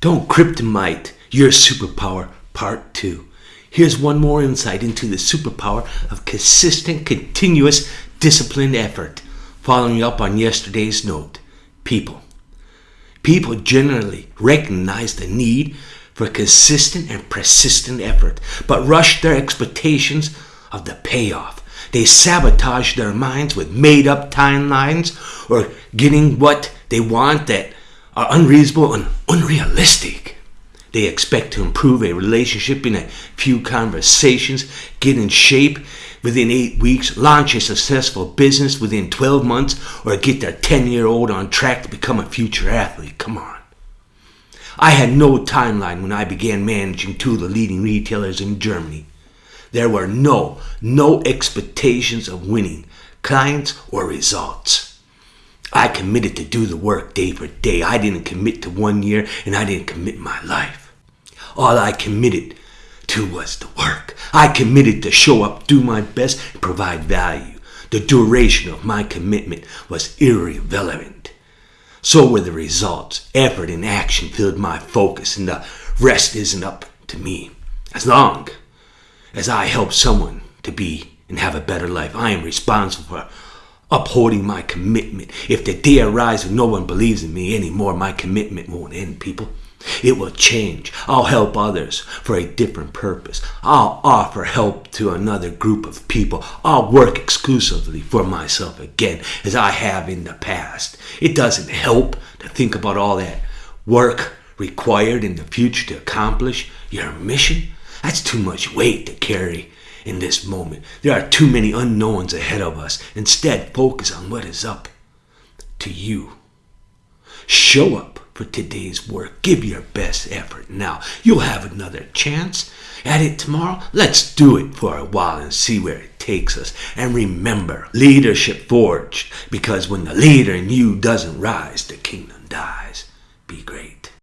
Don't kryptonite your superpower, part two. Here's one more insight into the superpower of consistent, continuous, disciplined effort. Following up on yesterday's note, people. People generally recognize the need for consistent and persistent effort, but rush their expectations of the payoff. They sabotage their minds with made up timelines or getting what they want that are unreasonable and unrealistic. They expect to improve a relationship in a few conversations, get in shape within eight weeks, launch a successful business within 12 months, or get their 10 year old on track to become a future athlete. Come on. I had no timeline when I began managing two of the leading retailers in Germany. There were no, no expectations of winning clients or results. I committed to do the work day for day. I didn't commit to one year and I didn't commit my life. All I committed to was the work. I committed to show up, do my best, and provide value. The duration of my commitment was irrelevant. So were the results. Effort and action filled my focus, and the rest isn't up to me. As long as I help someone to be and have a better life, I am responsible for upholding my commitment. If the day when no one believes in me anymore, my commitment won't end, people. It will change. I'll help others for a different purpose. I'll offer help to another group of people. I'll work exclusively for myself again, as I have in the past. It doesn't help to think about all that work required in the future to accomplish your mission. That's too much weight to carry in this moment. There are too many unknowns ahead of us. Instead, focus on what is up to you. Show up for today's work. Give your best effort now. You'll have another chance at it tomorrow. Let's do it for a while and see where it takes us. And remember, leadership forged because when the leader in you doesn't rise, the kingdom dies. Be great.